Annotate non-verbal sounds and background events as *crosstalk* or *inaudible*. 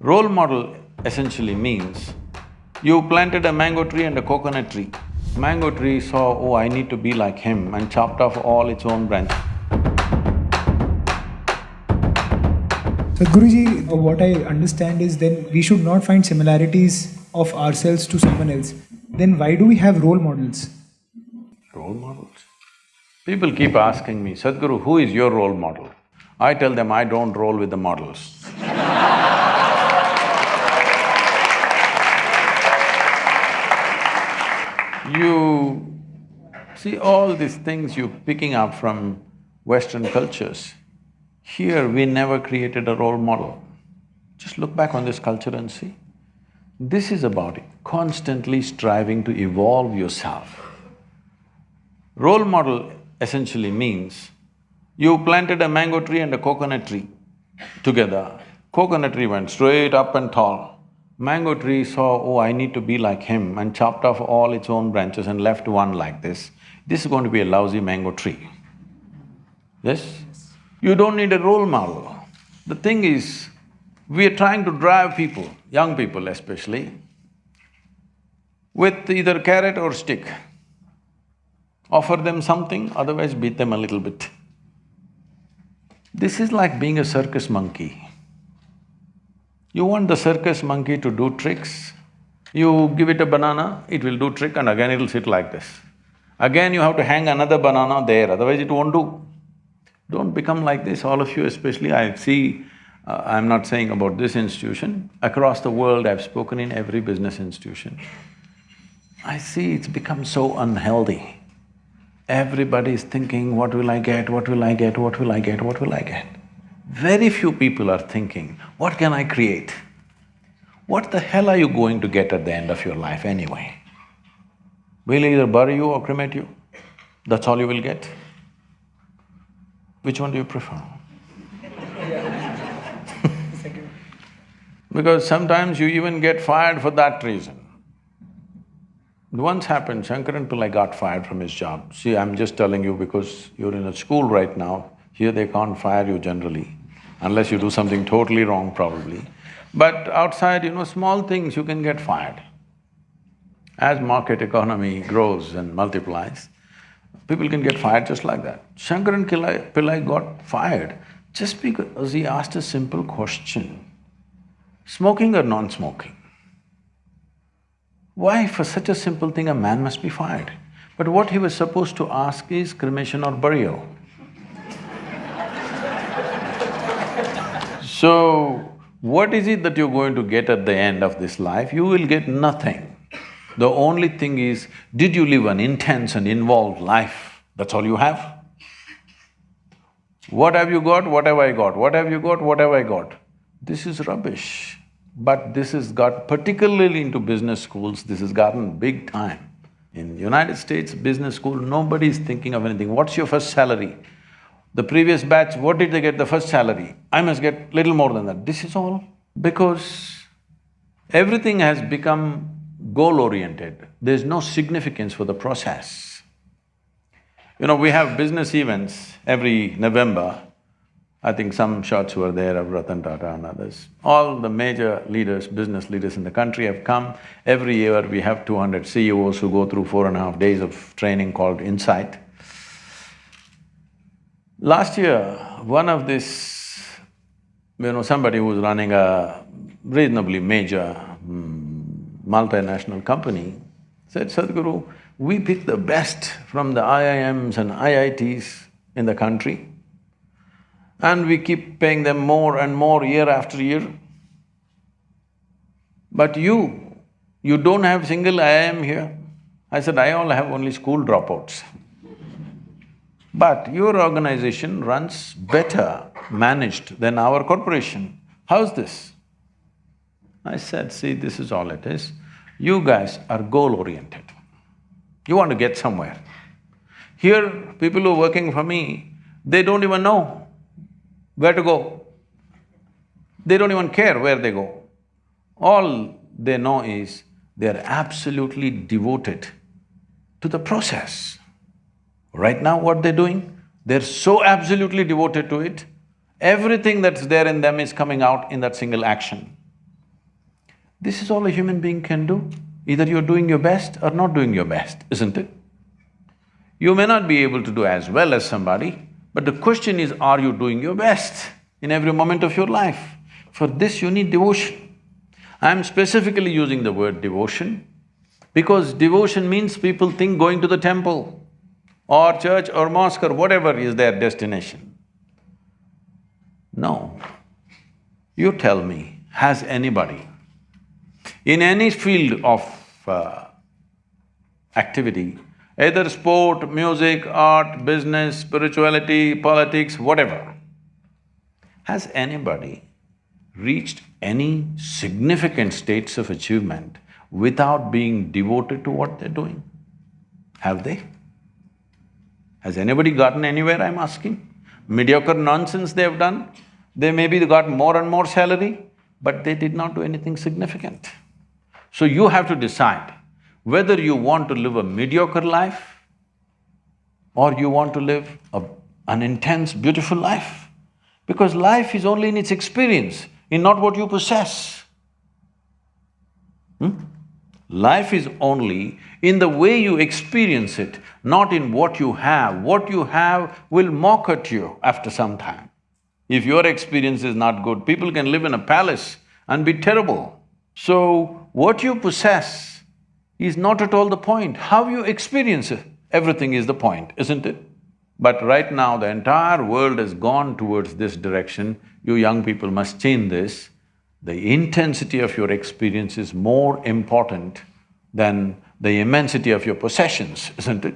Role model essentially means you planted a mango tree and a coconut tree. Mango tree saw, oh, I need to be like him and chopped off all its own branches. So Guruji, what I understand is then we should not find similarities of ourselves to someone else. Then why do we have role models? Role models? People keep asking me, Sadhguru, who is your role model? I tell them I don't roll with the models. You see all these things you're picking up from Western cultures, here we never created a role model. Just look back on this culture and see. This is about constantly striving to evolve yourself. Role model essentially means you planted a mango tree and a coconut tree together. Coconut tree went straight up and tall. Mango tree saw, oh, I need to be like him and chopped off all its own branches and left one like this. This is going to be a lousy mango tree. Yes? You don't need a role model. The thing is, we are trying to drive people, young people especially, with either carrot or stick. Offer them something, otherwise beat them a little bit. This is like being a circus monkey. You want the circus monkey to do tricks, you give it a banana, it will do trick and again it'll sit like this. Again you have to hang another banana there, otherwise it won't do. Don't become like this, all of you especially, I see, uh, I'm not saying about this institution, across the world I've spoken in every business institution. I see it's become so unhealthy. Everybody is thinking, what will I get, what will I get, what will I get, what will I get? Very few people are thinking, what can I create? What the hell are you going to get at the end of your life anyway? We'll either bury you or cremate you, that's all you will get. Which one do you prefer? *laughs* because sometimes you even get fired for that reason. Once happened, Shankaran Pillai got fired from his job. See, I'm just telling you because you're in a school right now, here they can't fire you generally, unless you do something totally wrong probably. But outside, you know, small things you can get fired. As market economy grows and multiplies, people can get fired just like that. Shankaran Pillai, got fired just because he asked a simple question, smoking or non-smoking? Why for such a simple thing a man must be fired? But what he was supposed to ask is cremation or burial. So, what is it that you're going to get at the end of this life? You will get nothing. The only thing is, did you live an intense and involved life? That's all you have. What have you got? What have I got? What have you got? What have I got? This is rubbish. But this has got, particularly into business schools, this has gotten big time. In United States business school, nobody is thinking of anything. What's your first salary? The previous batch, what did they get the first salary? I must get little more than that. This is all because everything has become goal-oriented. There's no significance for the process. You know, we have business events every November, I think some shots were there of Ratan Tata and others. All the major leaders, business leaders in the country have come. Every year we have two hundred CEOs who go through four and a half days of training called Insight. Last year, one of this, you know, somebody who was running a reasonably major mm, multinational company said, Sadhguru, we pick the best from the IIMs and IITs in the country and we keep paying them more and more year after year. But you, you don't have single IIM here. I said, I all have only school dropouts. But your organization runs better managed than our corporation. How's this? I said, see, this is all it is. You guys are goal-oriented. You want to get somewhere. Here, people who are working for me, they don't even know where to go. They don't even care where they go. All they know is they're absolutely devoted to the process. Right now what they're doing, they're so absolutely devoted to it, everything that's there in them is coming out in that single action. This is all a human being can do. Either you're doing your best or not doing your best, isn't it? You may not be able to do as well as somebody, but the question is, are you doing your best in every moment of your life? For this you need devotion. I'm specifically using the word devotion because devotion means people think going to the temple or church or mosque or whatever is their destination. No. You tell me, has anybody in any field of uh, activity, either sport, music, art, business, spirituality, politics, whatever, has anybody reached any significant states of achievement without being devoted to what they're doing? Have they? Has anybody gotten anywhere, I'm asking? Mediocre nonsense they've done, they maybe got more and more salary, but they did not do anything significant. So you have to decide whether you want to live a mediocre life or you want to live a, an intense, beautiful life. Because life is only in its experience in not what you possess. Hmm? Life is only in the way you experience it, not in what you have. What you have will mock at you after some time. If your experience is not good, people can live in a palace and be terrible. So, what you possess is not at all the point. How you experience it, everything is the point, isn't it? But right now, the entire world has gone towards this direction. You young people must change this. The intensity of your experience is more important than the immensity of your possessions, isn't it?